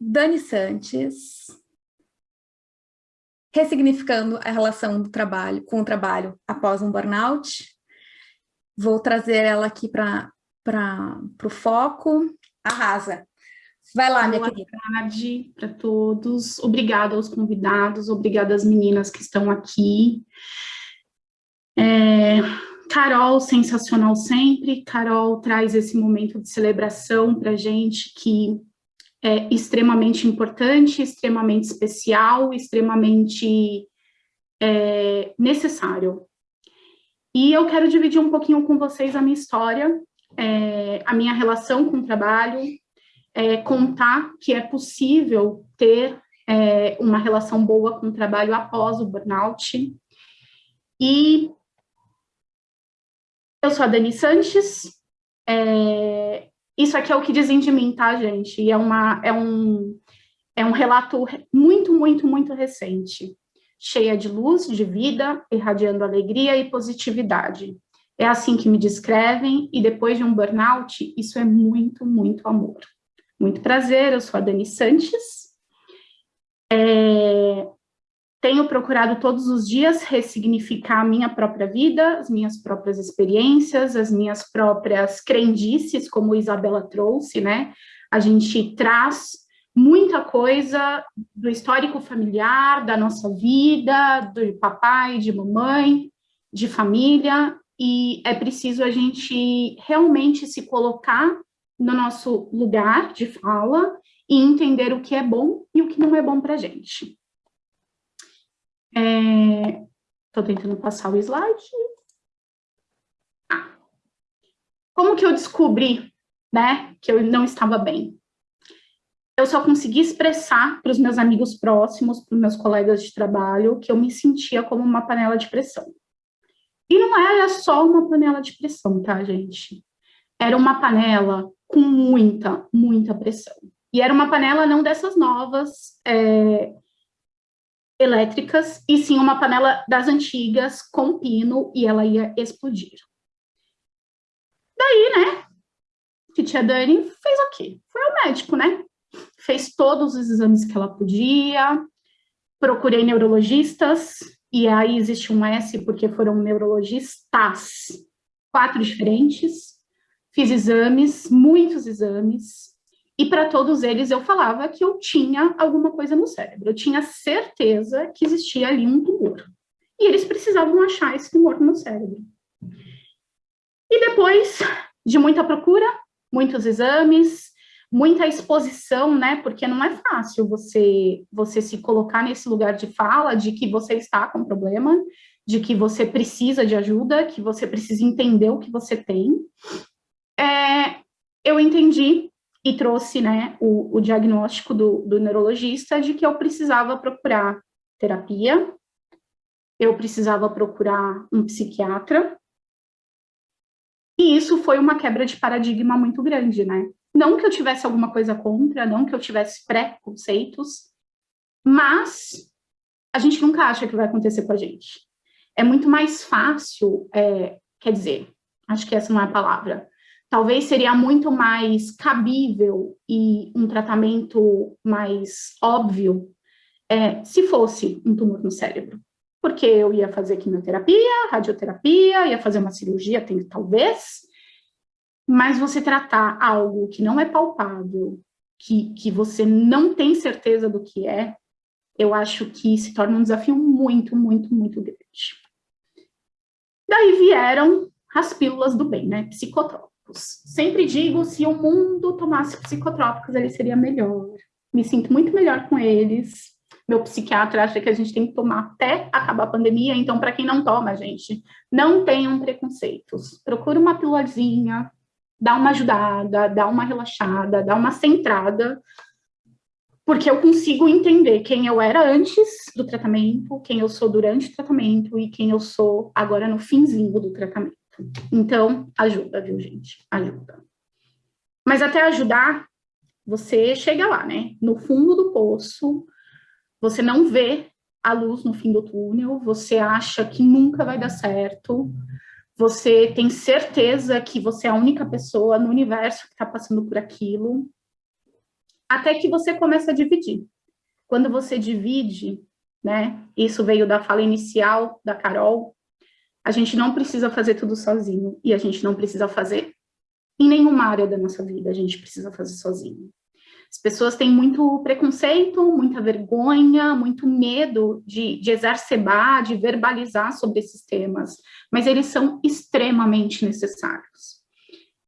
Dani Santos, ressignificando a relação do trabalho com o trabalho após um burnout. Vou trazer ela aqui para o foco. Arrasa. Vai lá, minha Boa querida. Boa tarde para todos. Obrigada aos convidados, obrigada às meninas que estão aqui. É, Carol, sensacional sempre. Carol traz esse momento de celebração para gente que é extremamente importante, extremamente especial, extremamente é, necessário. E eu quero dividir um pouquinho com vocês a minha história, é, a minha relação com o trabalho, é, contar que é possível ter é, uma relação boa com o trabalho após o burnout. E eu sou a Dani Sanches, é, isso aqui é o que dizem de mim, tá, gente? E é, uma, é, um, é um relato muito, muito, muito recente, cheia de luz, de vida, irradiando alegria e positividade. É assim que me descrevem, e depois de um burnout, isso é muito, muito amor. Muito prazer, eu sou a Dani Sanches. É, tenho procurado todos os dias ressignificar a minha própria vida, as minhas próprias experiências, as minhas próprias crendices, como Isabela trouxe, né? A gente traz muita coisa do histórico familiar, da nossa vida, do papai, de mamãe, de família, e é preciso a gente realmente se colocar no nosso lugar de fala e entender o que é bom e o que não é bom para a gente. Estou é, tentando passar o slide. Como que eu descobri, né, que eu não estava bem? Eu só consegui expressar para os meus amigos próximos, para os meus colegas de trabalho, que eu me sentia como uma panela de pressão. E não era só uma panela de pressão, tá, gente? Era uma panela com muita, muita pressão. E era uma panela não dessas novas, é, elétricas, e sim uma panela das antigas, com pino, e ela ia explodir. Daí, né, titia Dani fez o quê? Foi ao médico, né? Fez todos os exames que ela podia, procurei neurologistas, e aí existe um S porque foram neurologistas, quatro diferentes, fiz exames, muitos exames, e para todos eles eu falava que eu tinha alguma coisa no cérebro, eu tinha certeza que existia ali um tumor. E eles precisavam achar esse tumor no cérebro. E depois de muita procura, muitos exames, muita exposição, né? Porque não é fácil você, você se colocar nesse lugar de fala de que você está com problema, de que você precisa de ajuda, que você precisa entender o que você tem. É, eu entendi e trouxe né, o, o diagnóstico do, do neurologista de que eu precisava procurar terapia, eu precisava procurar um psiquiatra, e isso foi uma quebra de paradigma muito grande, né? Não que eu tivesse alguma coisa contra, não que eu tivesse preconceitos, mas a gente nunca acha que vai acontecer com a gente. É muito mais fácil, é, quer dizer, acho que essa não é a palavra, talvez seria muito mais cabível e um tratamento mais óbvio é, se fosse um tumor no cérebro. Porque eu ia fazer quimioterapia, radioterapia, ia fazer uma cirurgia, tem, talvez, mas você tratar algo que não é palpável, que, que você não tem certeza do que é, eu acho que se torna um desafio muito, muito, muito grande. Daí vieram as pílulas do bem, né, psicotrópicos psicotrópicos. Sempre digo, se o mundo tomasse psicotrópicos, ele seria melhor. Me sinto muito melhor com eles. Meu psiquiatra acha que a gente tem que tomar até acabar a pandemia, então, para quem não toma, gente, não tenham preconceitos. Procura uma pílulazinha, dá uma ajudada, dá uma relaxada, dá uma centrada, porque eu consigo entender quem eu era antes do tratamento, quem eu sou durante o tratamento e quem eu sou agora no finzinho do tratamento. Então, ajuda, viu, gente? Ajuda. Mas até ajudar, você chega lá, né? No fundo do poço, você não vê a luz no fim do túnel, você acha que nunca vai dar certo, você tem certeza que você é a única pessoa no universo que está passando por aquilo. até que você começa a dividir. Quando você divide, né, isso veio da fala inicial da Carol, a gente não precisa fazer tudo sozinho, e a gente não precisa fazer em nenhuma área da nossa vida, a gente precisa fazer sozinho. As pessoas têm muito preconceito, muita vergonha, muito medo de, de exacerbar, de verbalizar sobre esses temas, mas eles são extremamente necessários.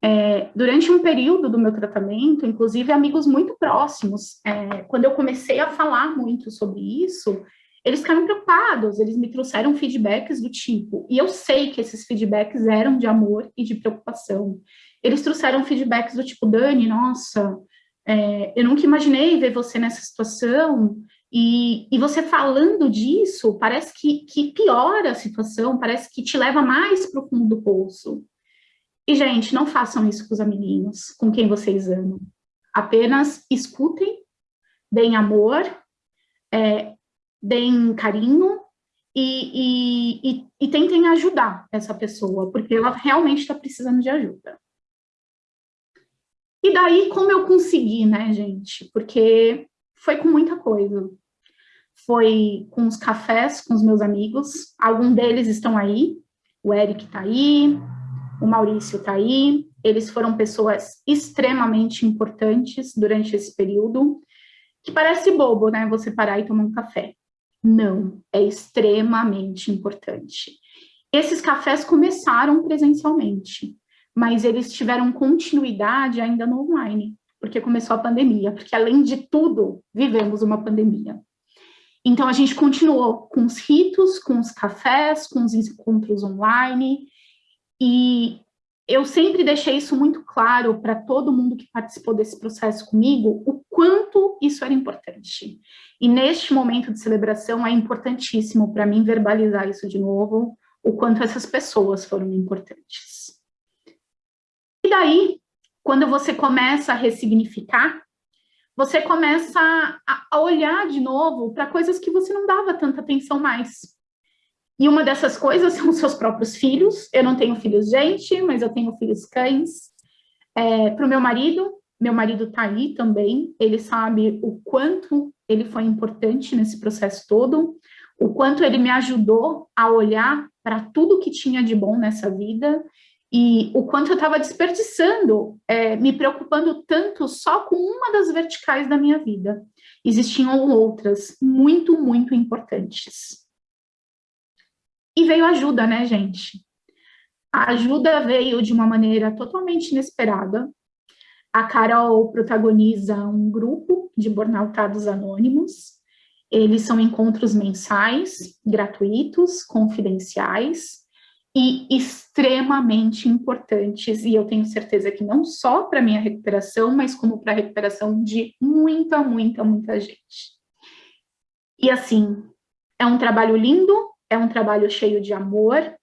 É, durante um período do meu tratamento, inclusive amigos muito próximos, é, quando eu comecei a falar muito sobre isso, eles ficaram preocupados, eles me trouxeram feedbacks do tipo, e eu sei que esses feedbacks eram de amor e de preocupação. Eles trouxeram feedbacks do tipo, Dani, nossa, é, eu nunca imaginei ver você nessa situação, e, e você falando disso, parece que, que piora a situação, parece que te leva mais para o fundo do poço. E, gente, não façam isso com os amiguinhos, com quem vocês amam. Apenas escutem, deem amor, é, deem carinho e, e, e, e tentem ajudar essa pessoa, porque ela realmente está precisando de ajuda. E daí, como eu consegui, né, gente? Porque foi com muita coisa. Foi com os cafés com os meus amigos, alguns deles estão aí, o Eric está aí, o Maurício está aí, eles foram pessoas extremamente importantes durante esse período, que parece bobo, né, você parar e tomar um café. Não, é extremamente importante. Esses cafés começaram presencialmente, mas eles tiveram continuidade ainda no online, porque começou a pandemia, porque além de tudo, vivemos uma pandemia. Então a gente continuou com os ritos, com os cafés, com os encontros online, e eu sempre deixei isso muito claro para todo mundo que participou desse processo comigo, o quanto isso era importante. E neste momento de celebração é importantíssimo para mim verbalizar isso de novo, o quanto essas pessoas foram importantes. E daí, quando você começa a ressignificar, você começa a olhar de novo para coisas que você não dava tanta atenção mais. E uma dessas coisas são os seus próprios filhos. Eu não tenho filhos gente, mas eu tenho filhos cães. É, Para o meu marido, meu marido está aí também, ele sabe o quanto ele foi importante nesse processo todo, o quanto ele me ajudou a olhar para tudo que tinha de bom nessa vida e o quanto eu estava desperdiçando, é, me preocupando tanto só com uma das verticais da minha vida. Existiam outras muito, muito importantes. E veio ajuda, né, gente? A ajuda veio de uma maneira totalmente inesperada. A Carol protagoniza um grupo de burnoutados anônimos. Eles são encontros mensais, gratuitos, confidenciais e extremamente importantes. E eu tenho certeza que não só para minha recuperação, mas como para a recuperação de muita, muita, muita gente. E assim, é um trabalho lindo, é um trabalho cheio de amor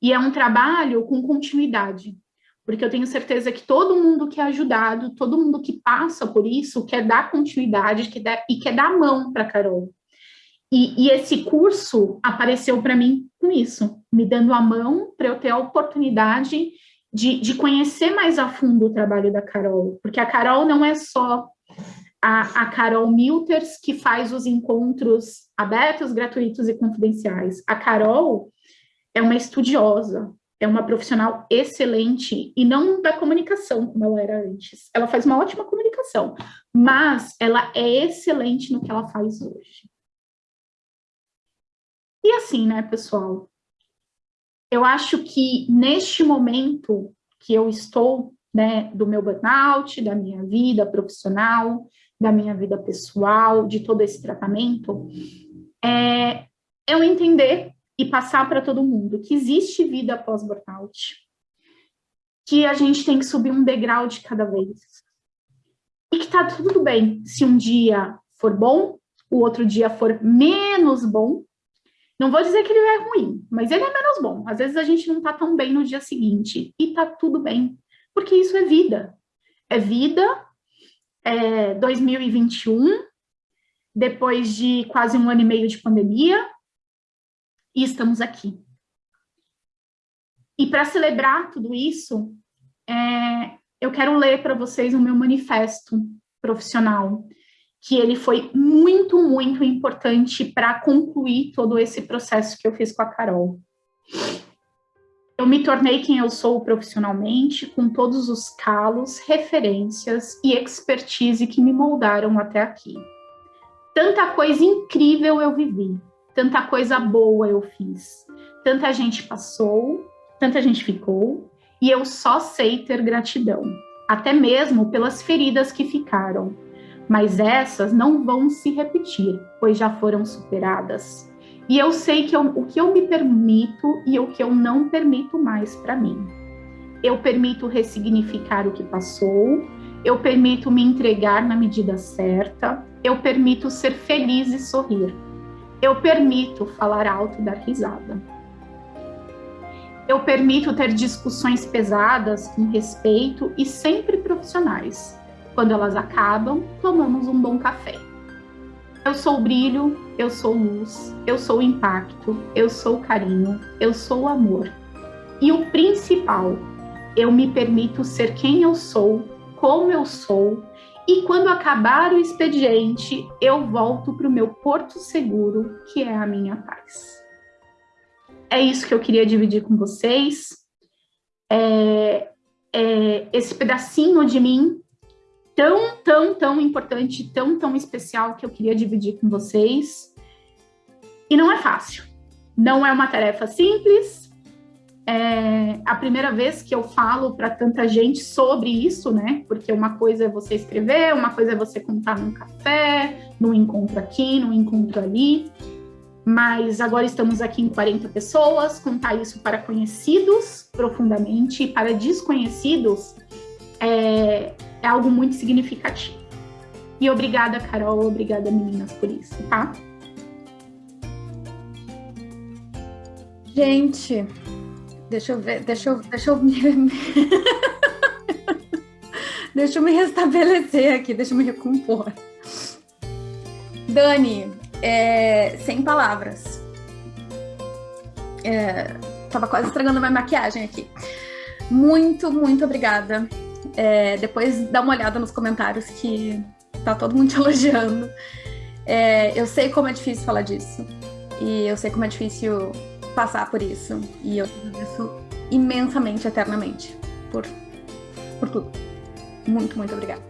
e é um trabalho com continuidade, porque eu tenho certeza que todo mundo que é ajudado, todo mundo que passa por isso, quer dar continuidade quer dar, e quer dar mão para a Carol. E, e, esse curso apareceu para mim com isso, me dando a mão para eu ter a oportunidade de, de conhecer mais a fundo o trabalho da Carol, porque a Carol não é só a, a Carol Milters, que faz os encontros abertos, gratuitos e confidenciais. A Carol é uma estudiosa, é uma profissional excelente, e não da comunicação, como ela era antes. Ela faz uma ótima comunicação, mas ela é excelente no que ela faz hoje. E assim, né, pessoal? Eu acho que neste momento que eu estou, né, do meu burnout, da minha vida profissional, da minha vida pessoal, de todo esse tratamento, é eu entender e passar para todo mundo que existe vida após burnout, que a gente tem que subir um degrau de cada vez, e que tá tudo bem se um dia for bom, o outro dia for menos bom, não vou dizer que ele é ruim, mas ele é menos bom. Às vezes a gente não tá tão bem no dia seguinte, e tá tudo bem, porque isso é vida. É vida é, 2021, depois de quase um ano e meio de pandemia, e estamos aqui. E para celebrar tudo isso, é, eu quero ler para vocês o meu manifesto profissional, que ele foi muito, muito importante para concluir todo esse processo que eu fiz com a Carol. Eu me tornei quem eu sou profissionalmente, com todos os calos, referências e expertise que me moldaram até aqui. Tanta coisa incrível eu vivi, tanta coisa boa eu fiz, tanta gente passou, tanta gente ficou, e eu só sei ter gratidão, até mesmo pelas feridas que ficaram. Mas essas não vão se repetir, pois já foram superadas. E eu sei que eu, o que eu me permito e o que eu não permito mais para mim. Eu permito ressignificar o que passou, eu permito me entregar na medida certa, eu permito ser feliz e sorrir. Eu permito falar alto e dar risada eu permito ter discussões pesadas com respeito e sempre profissionais. Quando elas acabam, tomamos um bom café. Eu sou brilho, eu sou luz, eu sou impacto, eu sou carinho, eu sou amor. E o principal, eu me permito ser quem eu sou, como eu sou, e quando acabar o expediente, eu volto para o meu porto seguro, que é a minha paz é isso que eu queria dividir com vocês. É, é esse pedacinho de mim tão, tão, tão importante, tão, tão especial que eu queria dividir com vocês. E não é fácil. Não é uma tarefa simples. É a primeira vez que eu falo para tanta gente sobre isso, né? Porque uma coisa é você escrever, uma coisa é você contar num café, num encontro aqui, num encontro ali mas agora estamos aqui em 40 pessoas, contar isso para conhecidos profundamente e para desconhecidos é, é algo muito significativo. E obrigada, Carol, obrigada, meninas, por isso, tá? Gente, deixa eu ver, deixa eu, deixa eu me... deixa eu me restabelecer aqui, deixa eu me recompor. Dani, é, sem palavras. É, tava quase estragando minha maquiagem aqui. Muito, muito obrigada. É, depois dá uma olhada nos comentários que tá todo mundo te elogiando. É, eu sei como é difícil falar disso. E eu sei como é difícil passar por isso. E eu agradeço imensamente, eternamente, por, por tudo. Muito, muito obrigada.